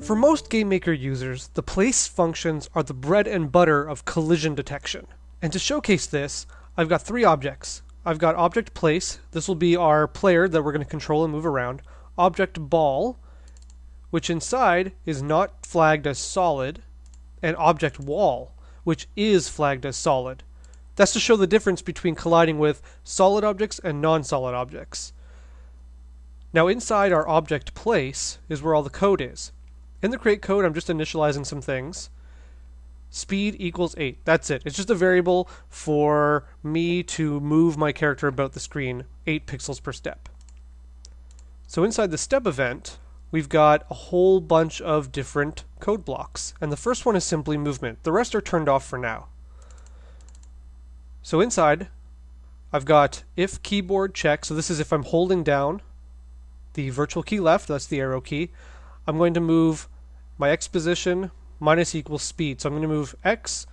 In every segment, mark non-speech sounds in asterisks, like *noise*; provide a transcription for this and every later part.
For most GameMaker users, the place functions are the bread and butter of collision detection. And to showcase this, I've got three objects. I've got object place, this will be our player that we're going to control and move around. Object ball, which inside is not flagged as solid. And object wall, which is flagged as solid. That's to show the difference between colliding with solid objects and non-solid objects. Now inside our object place is where all the code is. In the create code, I'm just initializing some things. Speed equals 8. That's it. It's just a variable for me to move my character about the screen 8 pixels per step. So inside the step event, we've got a whole bunch of different code blocks. And the first one is simply movement. The rest are turned off for now. So inside, I've got if keyboard check. So this is if I'm holding down the virtual key left, that's the arrow key. I'm going to move my x position minus equals speed. So I'm going to move x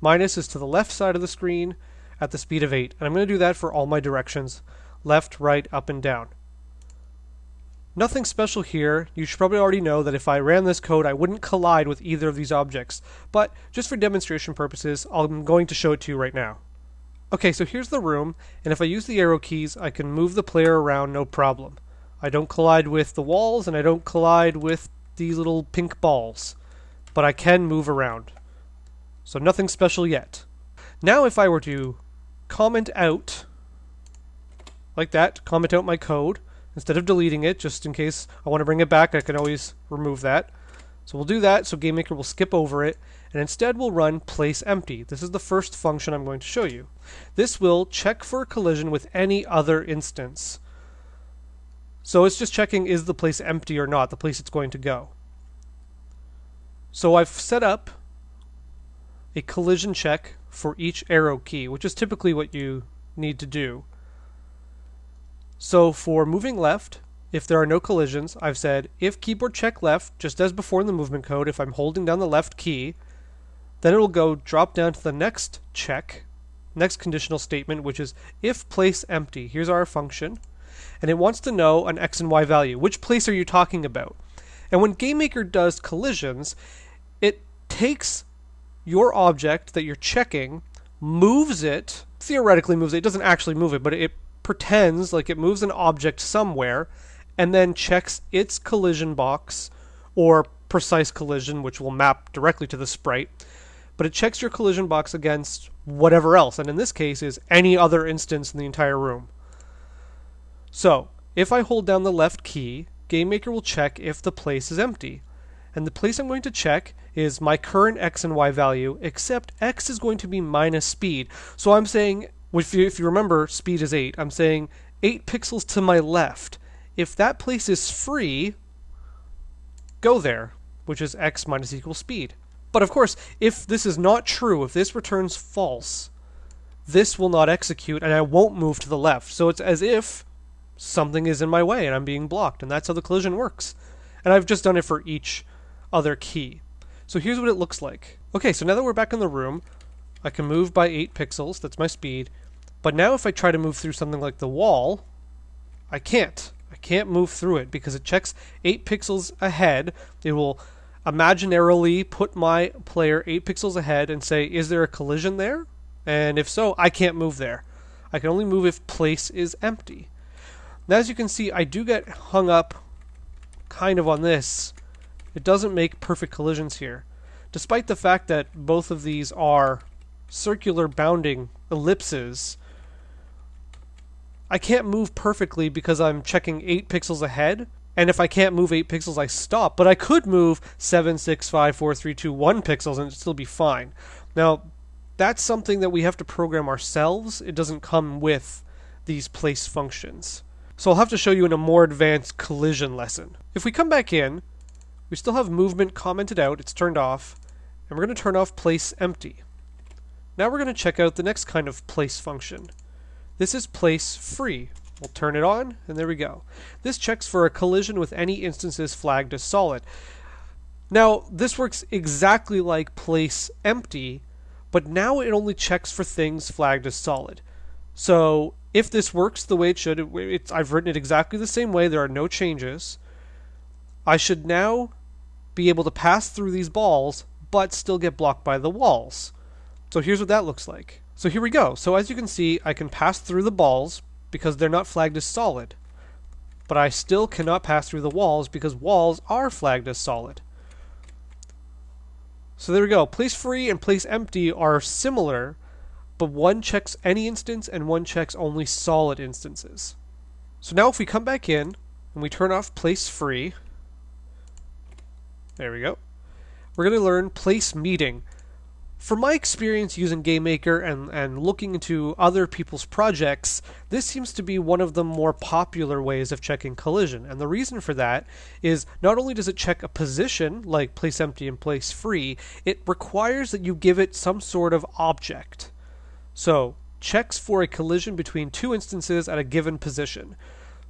minus is to the left side of the screen at the speed of 8. And I'm going to do that for all my directions, left, right, up, and down. Nothing special here. You should probably already know that if I ran this code, I wouldn't collide with either of these objects. But just for demonstration purposes, I'm going to show it to you right now. Okay, so here's the room, and if I use the arrow keys, I can move the player around no problem. I don't collide with the walls and I don't collide with these little pink balls. But I can move around. So nothing special yet. Now if I were to comment out like that, comment out my code instead of deleting it just in case I want to bring it back, I can always remove that. So we'll do that so GameMaker will skip over it and instead we'll run place empty. This is the first function I'm going to show you. This will check for a collision with any other instance. So it's just checking is the place empty or not, the place it's going to go. So I've set up a collision check for each arrow key, which is typically what you need to do. So for moving left, if there are no collisions, I've said if keyboard check left, just as before in the movement code, if I'm holding down the left key, then it will go drop down to the next check, next conditional statement, which is if place empty. Here's our function and it wants to know an x and y value. Which place are you talking about? And when GameMaker does collisions, it takes your object that you're checking, moves it, theoretically moves it, it doesn't actually move it, but it pretends like it moves an object somewhere, and then checks its collision box, or precise collision, which will map directly to the sprite, but it checks your collision box against whatever else, and in this case is any other instance in the entire room. So, if I hold down the left key, GameMaker will check if the place is empty. And the place I'm going to check is my current x and y value, except x is going to be minus speed. So I'm saying, if you, if you remember, speed is 8. I'm saying 8 pixels to my left. If that place is free, go there, which is x minus equals speed. But of course, if this is not true, if this returns false, this will not execute and I won't move to the left. So it's as if something is in my way and I'm being blocked, and that's how the collision works. And I've just done it for each other key. So here's what it looks like. Okay, so now that we're back in the room, I can move by 8 pixels, that's my speed. But now if I try to move through something like the wall, I can't. I can't move through it because it checks 8 pixels ahead. It will imaginarily put my player 8 pixels ahead and say, is there a collision there? And if so, I can't move there. I can only move if place is empty. Now as you can see, I do get hung up kind of on this. It doesn't make perfect collisions here. Despite the fact that both of these are circular bounding ellipses, I can't move perfectly because I'm checking 8 pixels ahead. And if I can't move 8 pixels, I stop. But I could move 7, 6, 5, 4, 3, 2, 1 pixels and it'd still be fine. Now, that's something that we have to program ourselves. It doesn't come with these place functions. So I'll have to show you in a more advanced collision lesson. If we come back in, we still have movement commented out, it's turned off, and we're going to turn off place empty. Now we're going to check out the next kind of place function. This is place free. We'll turn it on, and there we go. This checks for a collision with any instances flagged as solid. Now, this works exactly like place empty, but now it only checks for things flagged as solid. So if this works the way it should, it, I've written it exactly the same way, there are no changes. I should now be able to pass through these balls, but still get blocked by the walls. So here's what that looks like. So here we go. So as you can see, I can pass through the balls because they're not flagged as solid. But I still cannot pass through the walls because walls are flagged as solid. So there we go. Place free and place empty are similar, but one checks any instance and one checks only solid instances. So now if we come back in and we turn off place free, there we go. We're going to learn place meeting. From my experience using GameMaker and, and looking into other people's projects, this seems to be one of the more popular ways of checking collision. And the reason for that is not only does it check a position, like place empty and place free, it requires that you give it some sort of object. So, checks for a collision between two instances at a given position.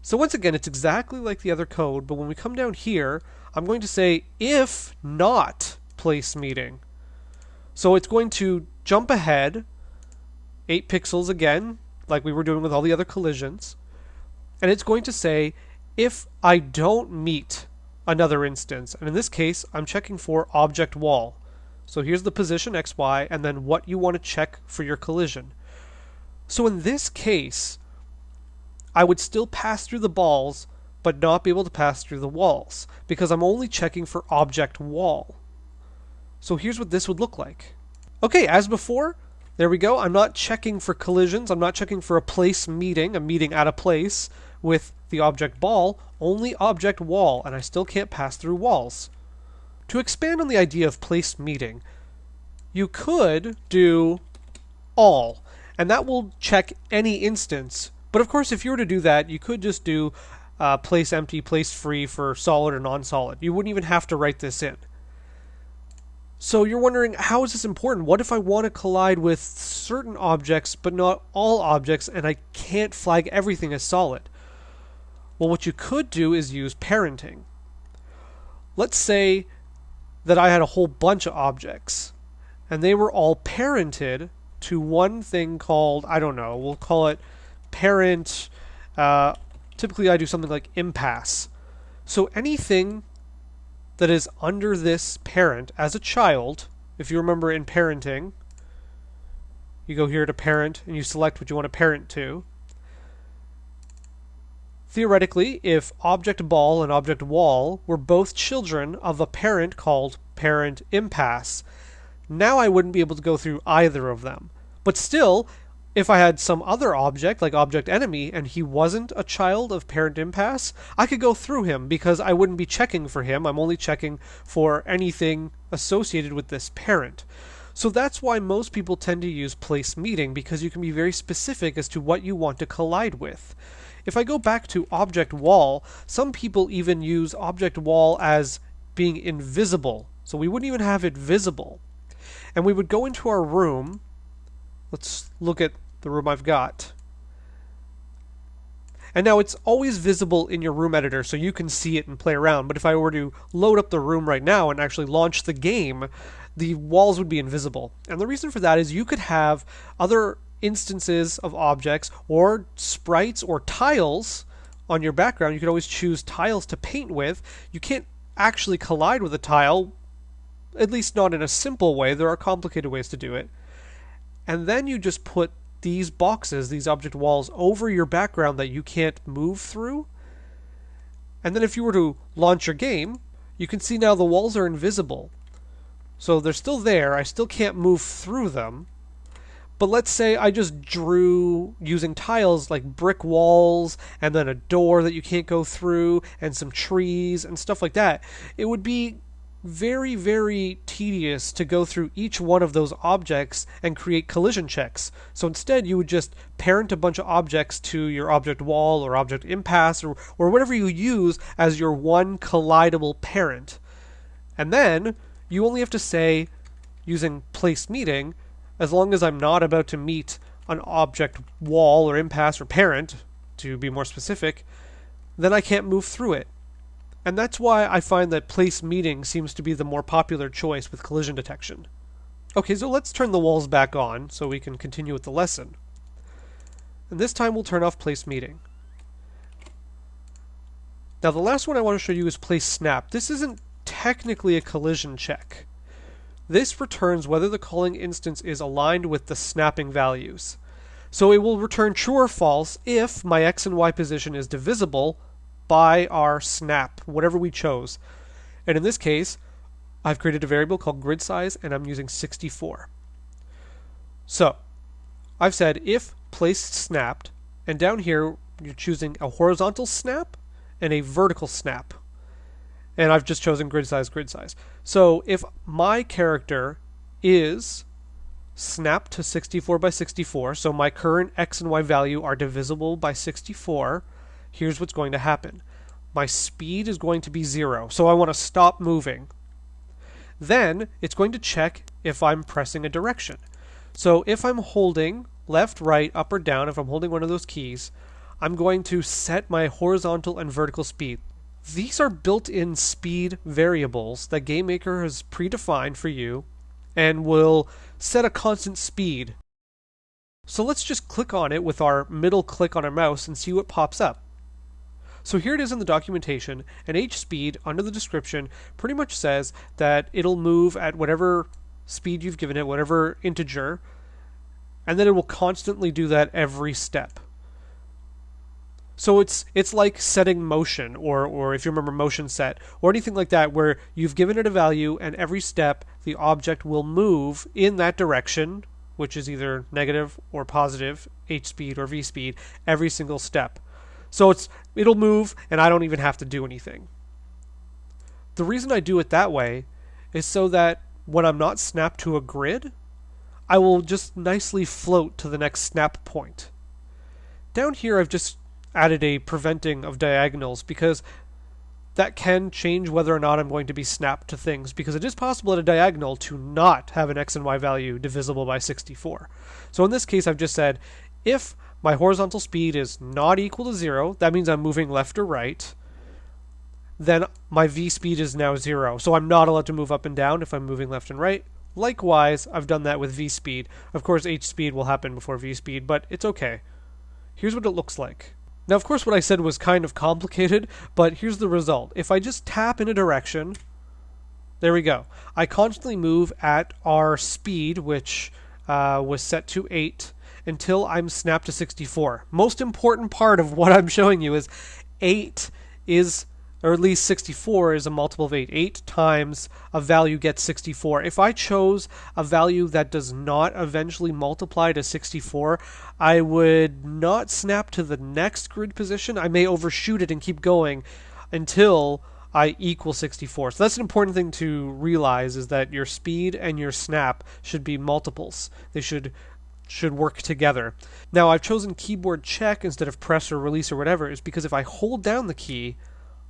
So once again, it's exactly like the other code, but when we come down here, I'm going to say if not place meeting. So it's going to jump ahead 8 pixels again, like we were doing with all the other collisions. And it's going to say if I don't meet another instance. And in this case, I'm checking for object wall. So here's the position xy and then what you want to check for your collision. So in this case, I would still pass through the balls but not be able to pass through the walls because I'm only checking for object wall. So here's what this would look like. Okay, as before, there we go. I'm not checking for collisions. I'm not checking for a place meeting, a meeting at a place with the object ball, only object wall, and I still can't pass through walls. To expand on the idea of place meeting, you could do all, and that will check any instance. But of course, if you were to do that, you could just do uh, place empty, place free for solid or non-solid. You wouldn't even have to write this in. So you're wondering, how is this important? What if I want to collide with certain objects, but not all objects, and I can't flag everything as solid? Well, what you could do is use parenting. Let's say that I had a whole bunch of objects, and they were all parented to one thing called, I don't know, we'll call it parent. Uh, typically, I do something like impasse. So anything that is under this parent as a child, if you remember in parenting, you go here to parent and you select what you want to parent to. Theoretically, if object ball and object wall were both children of a parent called parent impasse, now I wouldn't be able to go through either of them. But still, if I had some other object, like object enemy, and he wasn't a child of parent impasse, I could go through him because I wouldn't be checking for him. I'm only checking for anything associated with this parent. So that's why most people tend to use place meeting because you can be very specific as to what you want to collide with. If I go back to object wall, some people even use object wall as being invisible. So we wouldn't even have it visible. And we would go into our room. Let's look at the room I've got. And now it's always visible in your room editor so you can see it and play around. But if I were to load up the room right now and actually launch the game, the walls would be invisible. And the reason for that is you could have other instances of objects or sprites or tiles on your background. You could always choose tiles to paint with. You can't actually collide with a tile, at least not in a simple way. There are complicated ways to do it. And then you just put these boxes, these object walls, over your background that you can't move through. And then if you were to launch your game, you can see now the walls are invisible. So they're still there, I still can't move through them. But let's say I just drew using tiles like brick walls and then a door that you can't go through and some trees and stuff like that. It would be very, very tedious to go through each one of those objects and create collision checks. So instead, you would just parent a bunch of objects to your object wall or object impasse or, or whatever you use as your one collidable parent. And then you only have to say, using place meeting, as long as I'm not about to meet an object wall or impasse or parent, to be more specific, then I can't move through it. And that's why I find that place meeting seems to be the more popular choice with collision detection. Okay, so let's turn the walls back on so we can continue with the lesson. And this time we'll turn off place meeting. Now the last one I want to show you is place snap. This isn't technically a collision check. This returns whether the calling instance is aligned with the snapping values. So it will return true or false if my x and y position is divisible by our snap, whatever we chose. And in this case, I've created a variable called grid size and I'm using 64. So I've said if placed snapped, and down here you're choosing a horizontal snap and a vertical snap. And I've just chosen grid size, grid size. So if my character is snapped to 64 by 64, so my current x and y value are divisible by 64, here's what's going to happen. My speed is going to be zero, so I want to stop moving. Then it's going to check if I'm pressing a direction. So if I'm holding left, right, up, or down, if I'm holding one of those keys, I'm going to set my horizontal and vertical speed. These are built-in speed variables that GameMaker has predefined for you and will set a constant speed. So let's just click on it with our middle click on our mouse and see what pops up. So here it is in the documentation, and h speed under the description pretty much says that it'll move at whatever speed you've given it, whatever integer, and then it will constantly do that every step. So it's it's like setting motion, or or if you remember motion set, or anything like that, where you've given it a value, and every step the object will move in that direction, which is either negative or positive, h speed or v speed, every single step. So it's it'll move, and I don't even have to do anything. The reason I do it that way is so that when I'm not snapped to a grid, I will just nicely float to the next snap point. Down here I've just added a preventing of diagonals because that can change whether or not I'm going to be snapped to things because it is possible at a diagonal to not have an x and y value divisible by 64. So in this case I've just said if my horizontal speed is not equal to zero, that means I'm moving left or right, then my v speed is now zero. So I'm not allowed to move up and down if I'm moving left and right. Likewise, I've done that with v speed. Of course, h speed will happen before v speed, but it's okay. Here's what it looks like. Now, of course, what I said was kind of complicated, *laughs* but here's the result. If I just tap in a direction, there we go. I constantly move at our speed, which uh, was set to 8, until I'm snapped to 64. Most important part of what I'm *laughs* showing you is 8 is or at least 64 is a multiple of 8. 8 times a value gets 64. If I chose a value that does not eventually multiply to 64, I would not snap to the next grid position. I may overshoot it and keep going until I equal 64. So that's an important thing to realize is that your speed and your snap should be multiples. They should should work together. Now I've chosen keyboard check instead of press or release or whatever is because if I hold down the key,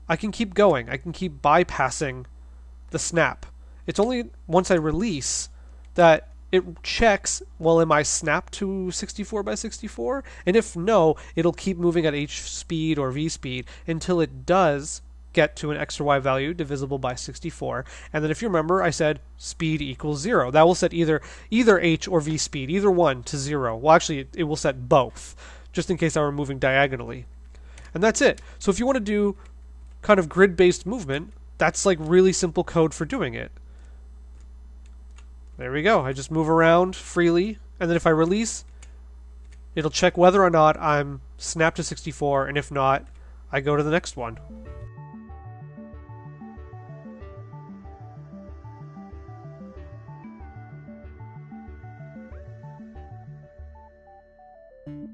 I can keep going. I can keep bypassing the snap. It's only once I release that it checks, well, am I snapped to 64 by 64? And if no, it'll keep moving at h speed or v speed until it does get to an x or y value divisible by 64. And then if you remember, I said speed equals 0. That will set either either h or v speed, either one to 0. Well, actually, it, it will set both, just in case I were moving diagonally. And that's it. So if you want to do kind of grid-based movement, that's like really simple code for doing it. There we go. I just move around freely, and then if I release, it'll check whether or not I'm snapped to 64, and if not, I go to the next one.